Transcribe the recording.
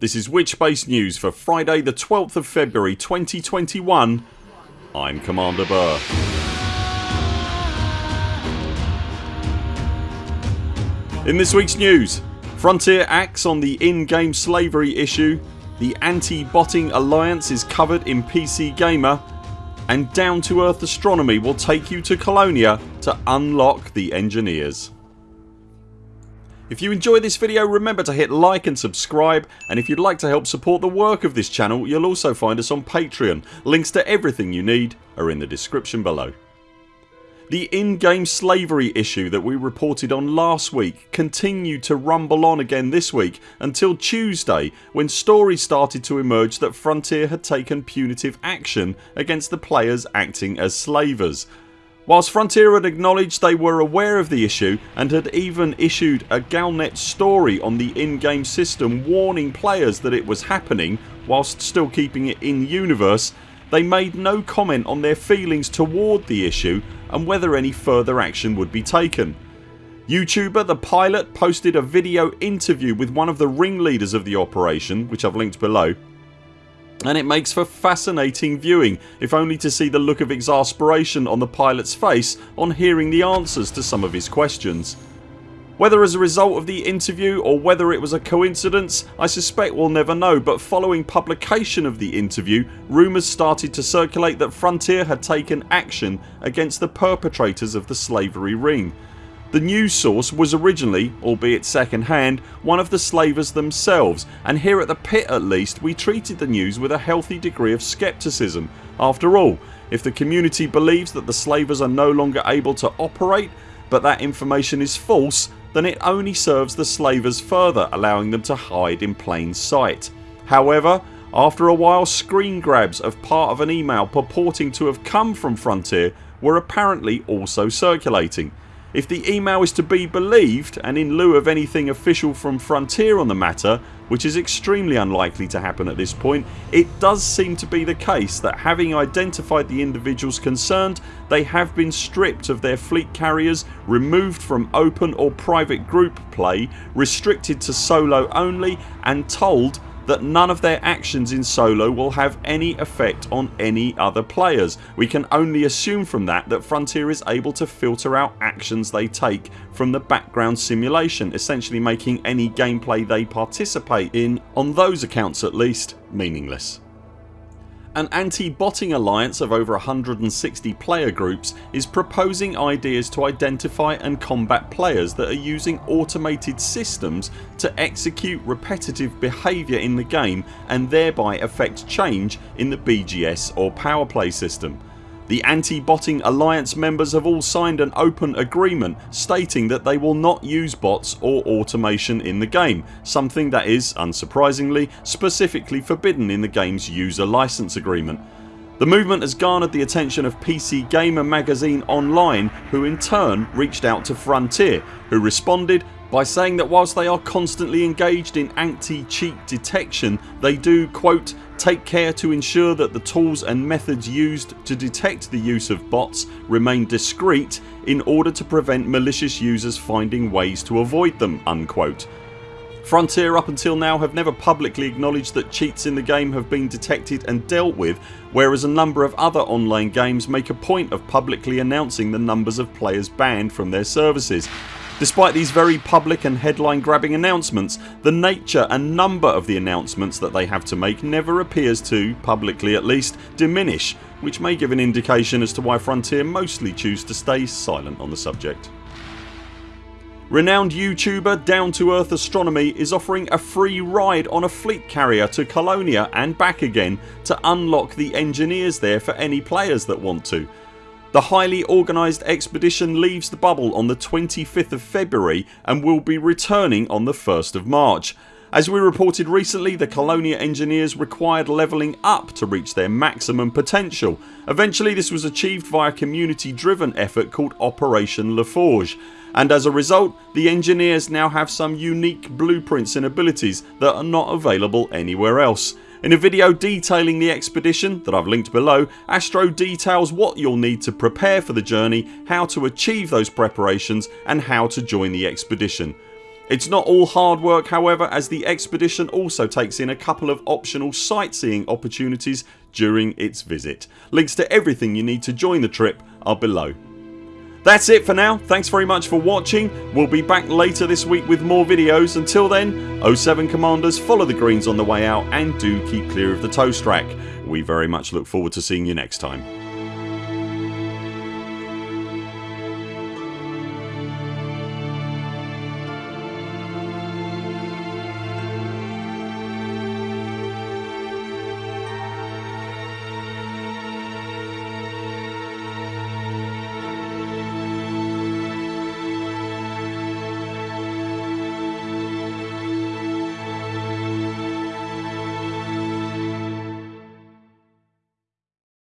This is Witchbase News for Friday the 12th of February 2021 I'm Commander Burr. In this weeks news Frontier acts on the in-game slavery issue The Anti-Botting Alliance is covered in PC Gamer and Down to Earth Astronomy will take you to Colonia to unlock the Engineers. If you enjoy this video remember to hit like and subscribe and if you'd like to help support the work of this channel you'll also find us on Patreon. Links to everything you need are in the description below. The in-game slavery issue that we reported on last week continued to rumble on again this week until Tuesday when stories started to emerge that Frontier had taken punitive action against the players acting as slavers Whilst Frontier had acknowledged they were aware of the issue and had even issued a Galnet story on the in-game system warning players that it was happening whilst still keeping it in universe they made no comment on their feelings toward the issue and whether any further action would be taken. YouTuber The Pilot posted a video interview with one of the ringleaders of the operation which I've linked below and it makes for fascinating viewing if only to see the look of exasperation on the pilot's face on hearing the answers to some of his questions. Whether as a result of the interview or whether it was a coincidence I suspect we'll never know but following publication of the interview rumours started to circulate that Frontier had taken action against the perpetrators of the slavery ring the news source was originally, albeit second hand, one of the slavers themselves and here at the pit at least we treated the news with a healthy degree of scepticism. After all if the community believes that the slavers are no longer able to operate but that information is false then it only serves the slavers further allowing them to hide in plain sight. However after a while screen grabs of part of an email purporting to have come from Frontier were apparently also circulating if the email is to be believed and in lieu of anything official from Frontier on the matter which is extremely unlikely to happen at this point it does seem to be the case that having identified the individuals concerned they have been stripped of their fleet carriers, removed from open or private group play, restricted to solo only and told that none of their actions in solo will have any effect on any other players. We can only assume from that that Frontier is able to filter out actions they take from the background simulation essentially making any gameplay they participate in, on those accounts at least, meaningless. An anti-botting alliance of over 160 player groups is proposing ideas to identify and combat players that are using automated systems to execute repetitive behaviour in the game and thereby affect change in the BGS or power play system. The anti-botting alliance members have all signed an open agreement stating that they will not use bots or automation in the game something that is, unsurprisingly, specifically forbidden in the games user license agreement. The movement has garnered the attention of PC Gamer magazine online who in turn reached out to Frontier who responded by saying that whilst they are constantly engaged in anti-cheat detection they do quote take care to ensure that the tools and methods used to detect the use of bots remain discreet in order to prevent malicious users finding ways to avoid them unquote. Frontier up until now have never publicly acknowledged that cheats in the game have been detected and dealt with whereas a number of other online games make a point of publicly announcing the numbers of players banned from their services Despite these very public and headline grabbing announcements the nature and number of the announcements that they have to make never appears to, publicly at least, diminish which may give an indication as to why Frontier mostly choose to stay silent on the subject. Renowned YouTuber Down to Earth Astronomy is offering a free ride on a fleet carrier to Colonia and back again to unlock the engineers there for any players that want to the highly organised expedition leaves the bubble on the 25th of February and will be returning on the 1st of March. As we reported recently the Colonia engineers required levelling up to reach their maximum potential. Eventually this was achieved via a community driven effort called Operation LaForge and as a result the engineers now have some unique blueprints and abilities that are not available anywhere else. In a video detailing the expedition that I've linked below Astro details what you'll need to prepare for the journey, how to achieve those preparations and how to join the expedition. It's not all hard work however as the expedition also takes in a couple of optional sightseeing opportunities during its visit. Links to everything you need to join the trip are below. That's it for now. Thanks very much for watching. We'll be back later this week with more videos. Until then 0 7 CMDRs follow the greens on the way out and do keep clear of the toast rack. We very much look forward to seeing you next time.